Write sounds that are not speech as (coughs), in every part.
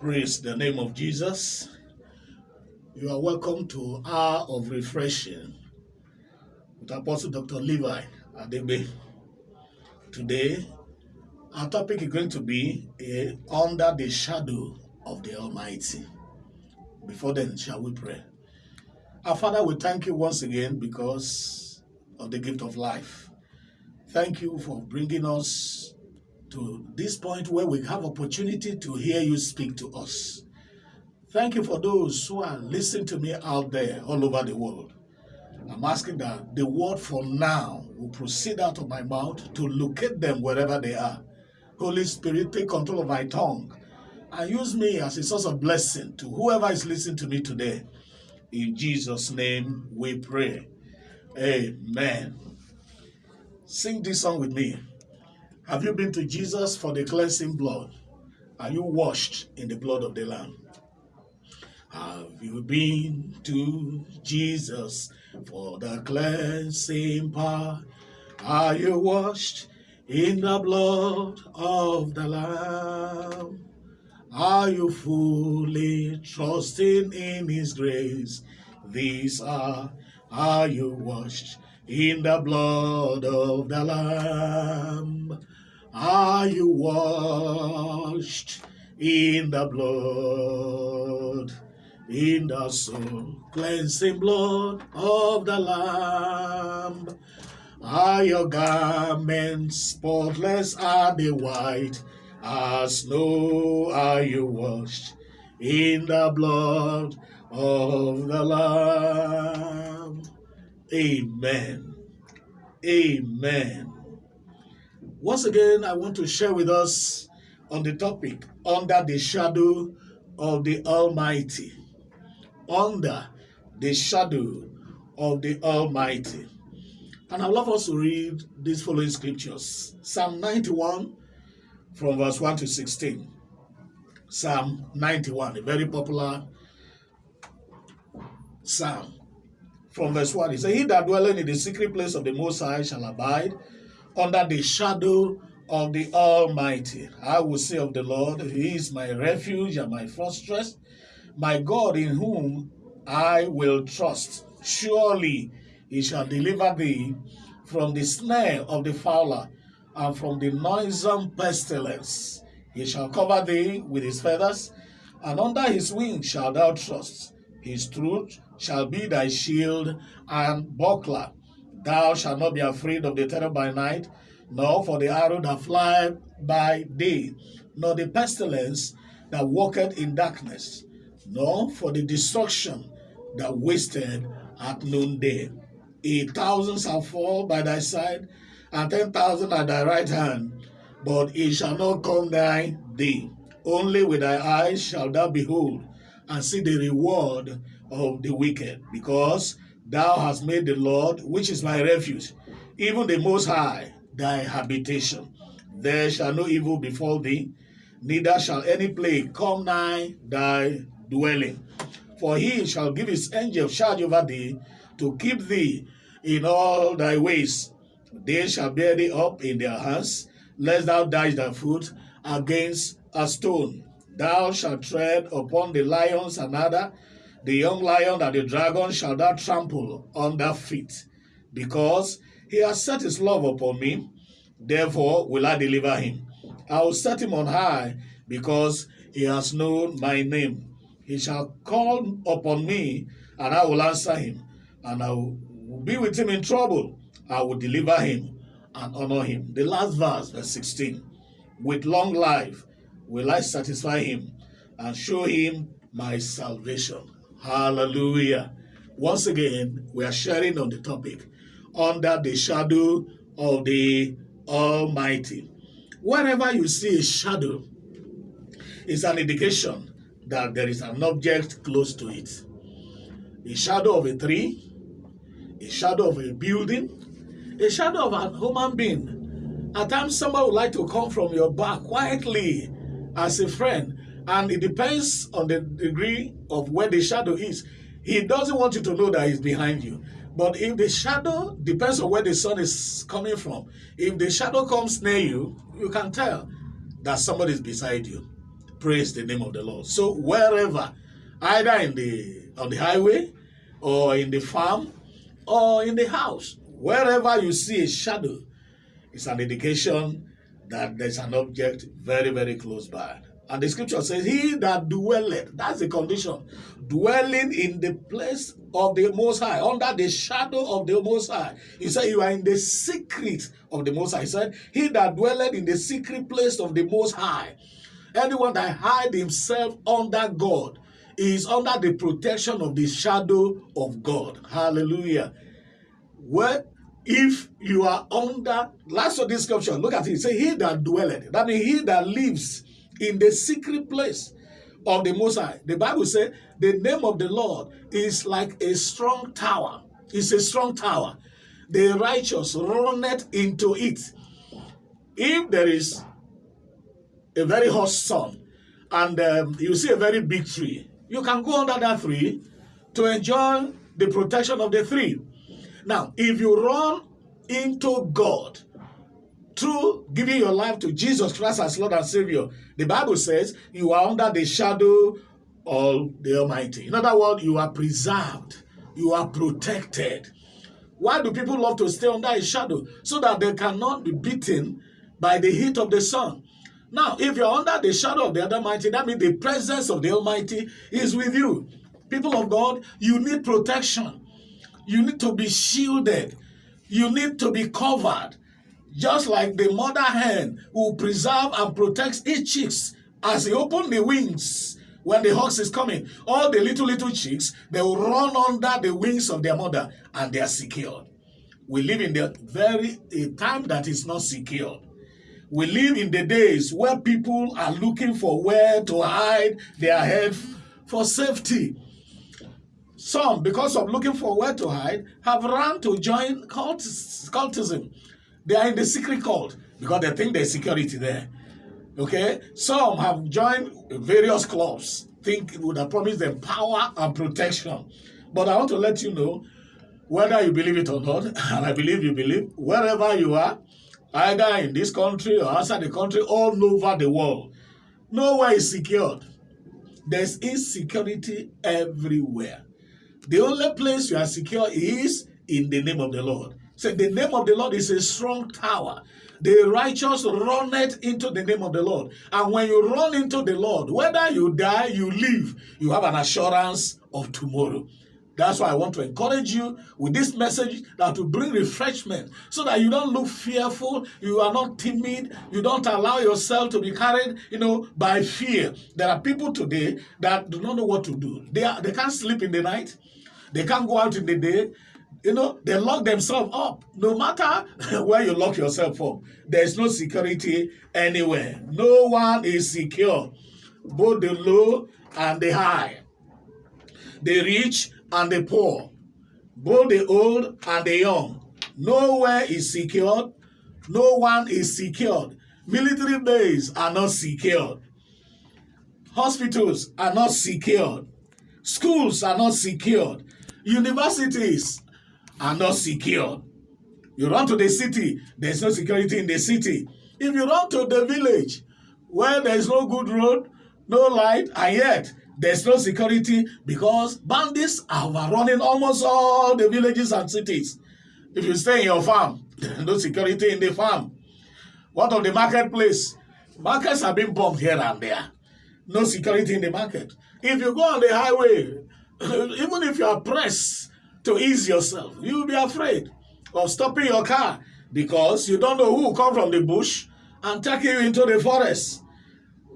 Praise the name of Jesus. You are welcome to Hour of Refreshing with Apostle Dr. Levi Adebe. Today, our topic is going to be eh, Under the Shadow of the Almighty. Before then, shall we pray? Our Father, we thank you once again because of the gift of life. Thank you for bringing us to this point where we have opportunity to hear you speak to us. Thank you for those who are listening to me out there all over the world. I'm asking that the word from now will proceed out of my mouth to locate them wherever they are. Holy Spirit, take control of my tongue and use me as a source of blessing to whoever is listening to me today. In Jesus' name we pray. Amen. Sing this song with me. Have you been to Jesus for the cleansing blood? Are you washed in the blood of the Lamb? Have you been to Jesus for the cleansing power? Are you washed in the blood of the Lamb? Are you fully trusting in His grace? These are, are you washed in the blood of the Lamb? Are you washed in the blood, in the soul cleansing blood of the Lamb? Are your garments spotless? Are they white as snow? Are you washed in the blood of the Lamb? Amen. Amen. Once again, I want to share with us on the topic under the shadow of the Almighty. Under the shadow of the Almighty. And I'd love us to read these following scriptures Psalm 91 from verse 1 to 16. Psalm 91, a very popular psalm. From verse 1, he says, He that dwelleth in the secret place of the Most High shall abide under the shadow of the Almighty. I will say of the Lord, He is my refuge and my fortress, my God in whom I will trust. Surely He shall deliver thee from the snare of the fowler and from the noisome pestilence. He shall cover thee with his feathers, and under his wings shalt thou trust. His truth shall be thy shield and buckler. Thou shalt not be afraid of the terror by night, nor for the arrow that fly by day, nor the pestilence that walketh in darkness, nor for the destruction that wasted at noonday. A thousand shall fall by thy side, and ten thousand at thy right hand, but it shall not come nigh thee. Only with thy eyes shalt thou behold and see the reward of the wicked, because thou hast made the Lord, which is my refuge, even the Most High, thy habitation. There shall no evil befall thee, neither shall any plague come nigh thy dwelling. For he shall give his angels charge over thee, to keep thee in all thy ways. They shall bear thee up in their hands, lest thou dash thy foot against a stone. Thou shalt tread upon the lions and adder, the young lion and the dragon shall thou trample under feet, because he has set his love upon me, therefore will I deliver him. I will set him on high, because he has known my name. He shall call upon me, and I will answer him, and I will be with him in trouble. I will deliver him and honor him. The last verse, verse 16. With long life will I satisfy him and show him my salvation. Hallelujah. Once again, we are sharing on the topic under the shadow of the Almighty. Wherever you see a shadow, it's an indication that there is an object close to it. A shadow of a tree, a shadow of a building, a shadow of a human being. At times, somebody would like to come from your back quietly as a friend, and it depends on the degree of where the shadow is. He doesn't want you to know that he's behind you. But if the shadow depends on where the sun is coming from, if the shadow comes near you, you can tell that somebody is beside you. praise the name of the Lord. So wherever, either in the on the highway, or in the farm, or in the house, wherever you see a shadow, it's an indication that there's an object very, very close by. And the scripture says, He that dwelleth, that's the condition, dwelling in the place of the Most High, under the shadow of the Most High. He said, You are in the secret of the Most High. He said, He that dwelleth in the secret place of the Most High. Anyone that hide himself under God is under the protection of the shadow of God. Hallelujah. Well, if you are under, last of this scripture, look at it. Say, He that dwelleth, that means he that lives in the secret place of the Most High. The Bible says the name of the Lord is like a strong tower. It's a strong tower. The righteous runneth into it. If there is a very hot sun and um, you see a very big tree, you can go under that tree to enjoy the protection of the tree. Now, if you run into God, through giving your life to Jesus Christ as Lord and Savior, the Bible says you are under the shadow of the Almighty. In other words, you are preserved, you are protected. Why do people love to stay under a shadow? So that they cannot be beaten by the heat of the sun. Now, if you're under the shadow of the Almighty, that means the presence of the Almighty is with you. People of God, you need protection. You need to be shielded. You need to be covered. Just like the mother hen who preserves and protects its chicks as they open the wings when the hawks is coming. All the little, little chicks, they will run under the wings of their mother and they are secured. We live in the very time that is not secure. We live in the days where people are looking for where to hide their head for safety. Some, because of looking for where to hide, have run to join cultism. They are in the secret cult because they think there's security there. Okay? Some have joined various clubs, think it would have promised them power and protection. But I want to let you know, whether you believe it or not, (laughs) and I believe you believe, wherever you are, either in this country or outside the country, all over the world, nowhere is secured. There's insecurity everywhere. The only place you are secure is in the name of the Lord. Say, the name of the Lord is a strong tower. The righteous run it into the name of the Lord. And when you run into the Lord, whether you die, you live, you have an assurance of tomorrow. That's why I want to encourage you with this message that will bring refreshment so that you don't look fearful, you are not timid, you don't allow yourself to be carried, you know, by fear. There are people today that do not know what to do. They, are, they can't sleep in the night, they can't go out in the day, you know, they lock themselves up. No matter (laughs) where you lock yourself up, there's no security anywhere. No one is secure, both the low and the high, the rich and the poor, both the old and the young. Nowhere is secured. No one is secured. Military bases are not secured. Hospitals are not secured. Schools are not secured. Universities are not secure. You run to the city, there's no security in the city. If you run to the village where there's no good road, no light, and yet there's no security because bandits are overrunning almost all the villages and cities. If you stay in your farm, (laughs) no security in the farm. What of the marketplace? Markets have been bombed here and there. No security in the market. If you go on the highway, (coughs) even if you are pressed to ease yourself. You will be afraid of stopping your car because you don't know who will come from the bush and take you into the forest.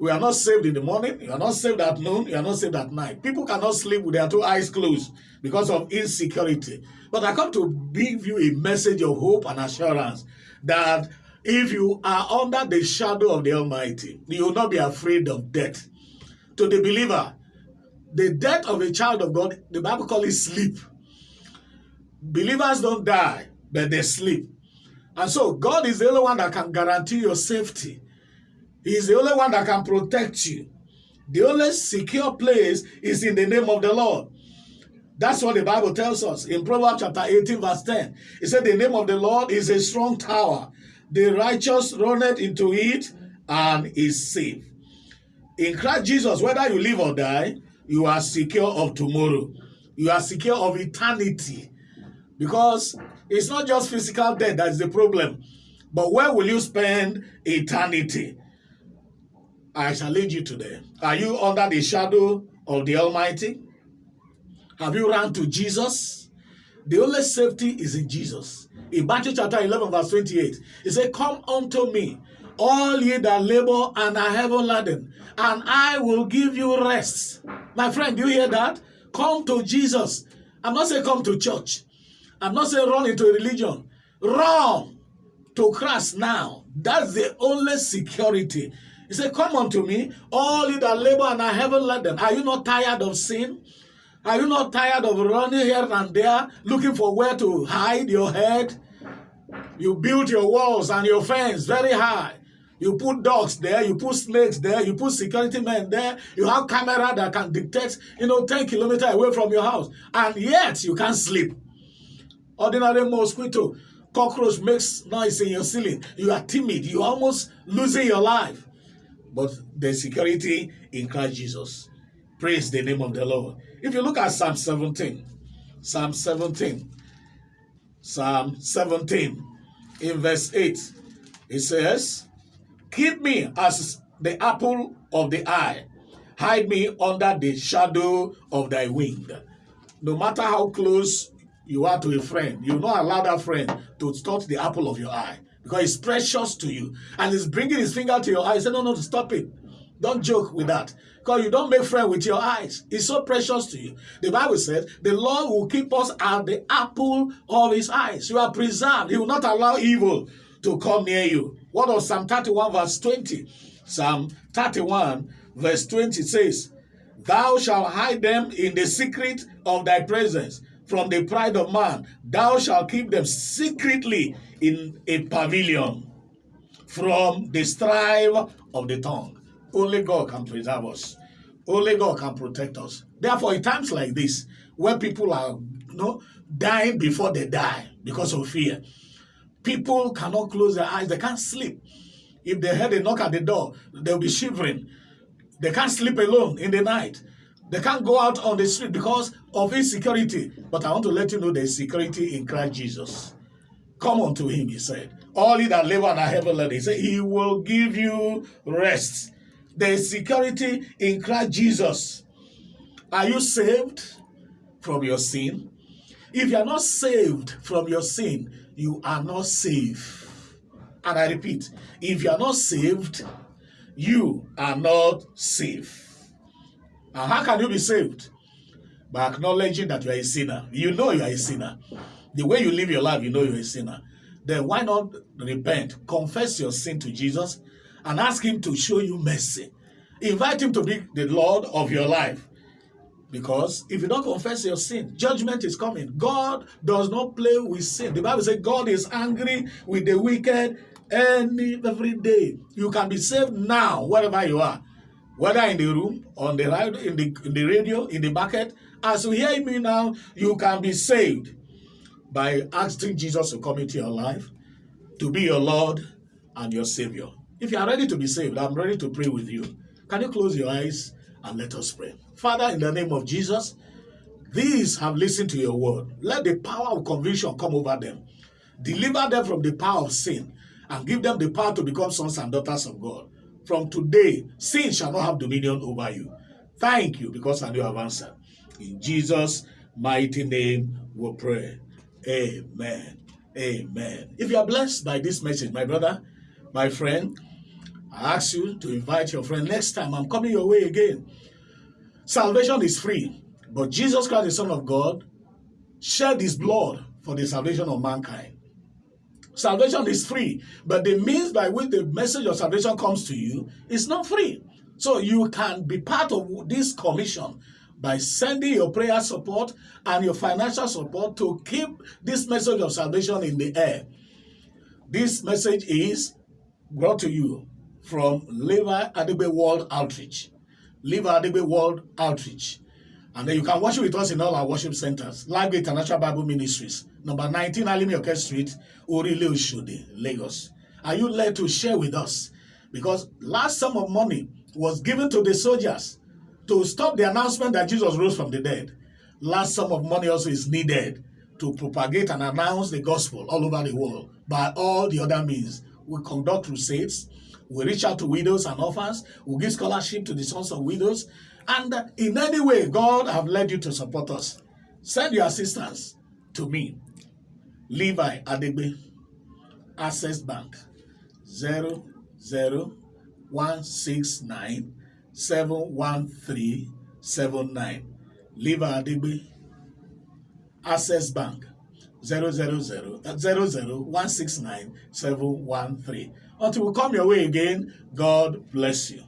We are not saved in the morning. You are not saved at noon. You are not saved at night. People cannot sleep with their two eyes closed because of insecurity. But I come to give you a message of hope and assurance that if you are under the shadow of the Almighty, you will not be afraid of death. To the believer, the death of a child of God, the Bible calls it sleep. Believers don't die, but they sleep. And so God is the only one that can guarantee your safety. He is the only one that can protect you. The only secure place is in the name of the Lord. That's what the Bible tells us in Proverbs chapter 18, verse 10. It said, The name of the Lord is a strong tower. The righteous runneth into it and is safe. In Christ Jesus, whether you live or die, you are secure of tomorrow. You are secure of eternity. Because it's not just physical death that's the problem. But where will you spend eternity? I shall lead you today. Are you under the shadow of the Almighty? Have you run to Jesus? The only safety is in Jesus. In Matthew chapter 11, verse 28, he said, Come unto me, all ye that labor and are heavy laden, and I will give you rest. My friend, do you hear that? Come to Jesus. I'm not saying come to church. I'm not saying run into a religion. Run to Christ now. That's the only security. He said, Come unto me, all you that labor and are heavy laden. Are you not tired of sin? Are you not tired of running here and there, looking for where to hide your head? You build your walls and your fence very high. You put dogs there, you put snakes there, you put security men there, you have camera that can detect, you know, 10 kilometers away from your house. And yet you can't sleep. Ordinary mosquito, cockroach makes noise in your ceiling. You are timid. You almost losing your life. But the security in Christ Jesus. Praise the name of the Lord. If you look at Psalm 17, Psalm 17, Psalm 17, in verse 8, it says, Keep me as the apple of the eye. Hide me under the shadow of thy wing. No matter how close you are to a friend, you not allow that friend to touch the apple of your eye because it's precious to you. And he's bringing his finger to your eye. Say, no, no, stop it. Don't joke with that. Because you don't make friends with your eyes. It's so precious to you. The Bible says, the Lord will keep us at the apple of his eyes. You are preserved. He will not allow evil to come near you. What was Psalm 31 verse 20? Psalm 31 verse 20 says, Thou shalt hide them in the secret of thy presence from the pride of man. Thou shalt keep them secretly in a pavilion from the strife of the tongue. Only God can preserve us. Only God can protect us. Therefore, in times like this, where people are you know, dying before they die because of fear, People cannot close their eyes. They can't sleep. If they heard a knock at the door, they'll be shivering. They can't sleep alone in the night. They can't go out on the street because of insecurity. But I want to let you know there's security in Christ Jesus. Come unto him, he said. All he that labor and are heavy laden, he said, he will give you rest. There is security in Christ Jesus. Are you saved from your sin? If you are not saved from your sin, you are not safe. And I repeat, if you are not saved, you are not safe. And how can you be saved? By acknowledging that you are a sinner. You know you are a sinner. The way you live your life, you know you're a sinner. Then why not repent? Confess your sin to Jesus and ask him to show you mercy. Invite him to be the Lord of your life. Because if you don't confess your sin, judgment is coming. God does not play with sin. The Bible says God is angry with the wicked any every day. You can be saved now, wherever you are. Whether in the room, on the right, in the in the radio, in the bucket. As you hear me now, you can be saved by asking Jesus to come into your life, to be your Lord and your Savior. If you are ready to be saved, I'm ready to pray with you. Can you close your eyes and let us pray? Father, in the name of Jesus, these have listened to your word. Let the power of conviction come over them. Deliver them from the power of sin and give them the power to become sons and daughters of God. From today, sin shall not have dominion over you. Thank you because I you have answered. In Jesus' mighty name we pray. Amen. Amen. If you are blessed by this message, my brother, my friend, I ask you to invite your friend. Next time, I'm coming your way again. Salvation is free, but Jesus Christ, the Son of God, shed his blood for the salvation of mankind. Salvation is free, but the means by which the message of salvation comes to you is not free. So you can be part of this commission by sending your prayer support and your financial support to keep this message of salvation in the air. This message is brought to you from Levi Adigbe World Outreach. Live Adigbe World Outreach. And then you can worship with us in all our worship centers. Live International Bible Ministries, number 19 Alimioke Street, Orile Oshode, Lagos. Are you led to share with us? Because last sum of money was given to the soldiers to stop the announcement that Jesus rose from the dead. Large sum of money also is needed to propagate and announce the gospel all over the world by all the other means. We conduct crusades, we reach out to widows and orphans, we give scholarship to the sons of widows, and in any way God have led you to support us. Send your assistance to me. Levi Adegbe, Access Bank, 0 0 one six nine seven one three seven nine Levi Adegbe Access Bank uh, zero zero one six nine seven one three until we come your way again God bless you.